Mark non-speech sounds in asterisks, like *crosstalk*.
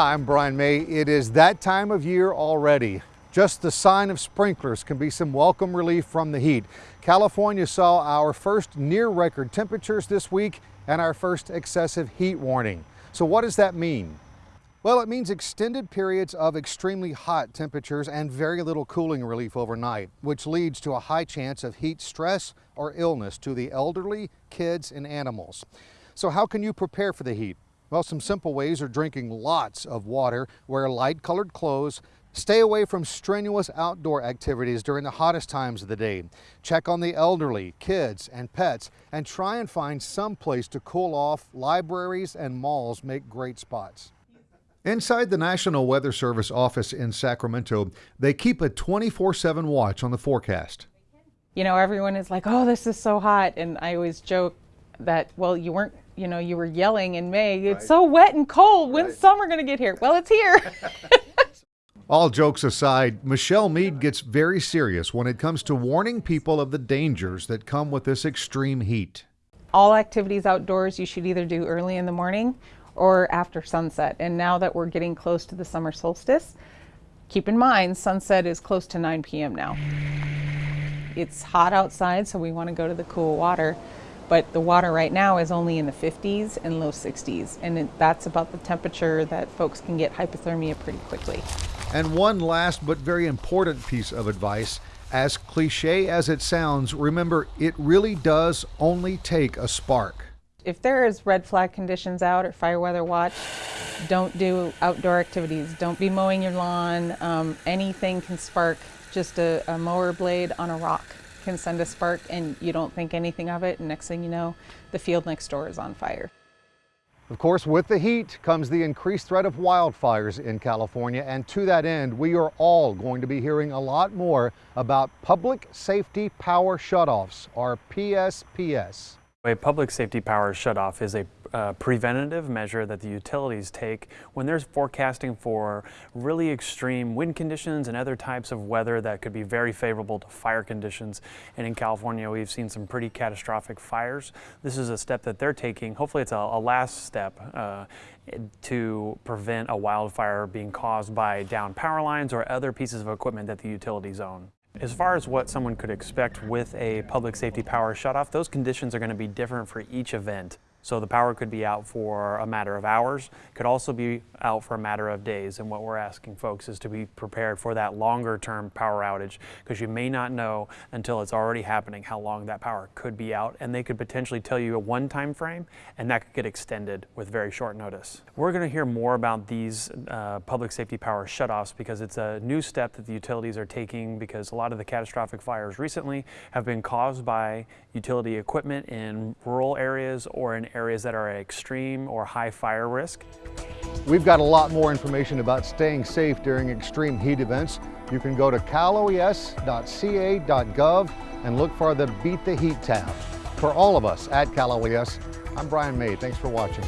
I'm Brian May. It is that time of year already. Just the sign of sprinklers can be some welcome relief from the heat. California saw our first near record temperatures this week and our first excessive heat warning. So what does that mean? Well, it means extended periods of extremely hot temperatures and very little cooling relief overnight, which leads to a high chance of heat stress or illness to the elderly, kids, and animals. So how can you prepare for the heat? Well, some simple ways are drinking lots of water, wear light colored clothes, Stay away from strenuous outdoor activities during the hottest times of the day. Check on the elderly, kids, and pets, and try and find some place to cool off. Libraries and malls make great spots. Inside the National Weather Service office in Sacramento, they keep a 24-7 watch on the forecast. You know, everyone is like, oh, this is so hot. And I always joke that, well, you weren't, you know, you were yelling in May, it's right. so wet and cold. When's right. summer going to get here? Well, it's here. *laughs* All jokes aside, Michelle Mead gets very serious when it comes to warning people of the dangers that come with this extreme heat. All activities outdoors you should either do early in the morning or after sunset. And now that we're getting close to the summer solstice, keep in mind sunset is close to 9 p.m. now. It's hot outside, so we want to go to the cool water but the water right now is only in the 50s and low 60s, and it, that's about the temperature that folks can get hypothermia pretty quickly. And one last but very important piece of advice as cliche as it sounds, remember it really does only take a spark. If there is red flag conditions out or fire weather watch, don't do outdoor activities. Don't be mowing your lawn. Um, anything can spark just a, a mower blade on a rock can send a spark and you don't think anything of it and next thing you know the field next door is on fire. Of course, with the heat comes the increased threat of wildfires in California, and to that end, we are all going to be hearing a lot more about public safety power shutoffs, or PSPS. A public safety power shutoff is a uh, preventative measure that the utilities take when they're forecasting for really extreme wind conditions and other types of weather that could be very favorable to fire conditions. And in California, we've seen some pretty catastrophic fires. This is a step that they're taking. Hopefully it's a, a last step uh, to prevent a wildfire being caused by down power lines or other pieces of equipment that the utilities own. As far as what someone could expect with a public safety power shutoff, those conditions are going to be different for each event. So the power could be out for a matter of hours, could also be out for a matter of days. And what we're asking folks is to be prepared for that longer term power outage because you may not know until it's already happening how long that power could be out. And they could potentially tell you a one time frame and that could get extended with very short notice. We're going to hear more about these uh, public safety power shutoffs because it's a new step that the utilities are taking because a lot of the catastrophic fires recently have been caused by utility equipment in rural areas or in areas that are at extreme or high fire risk. We've got a lot more information about staying safe during extreme heat events. You can go to caloes.ca.gov and look for the Beat the Heat tab. For all of us at Cal OES, I'm Brian May. Thanks for watching.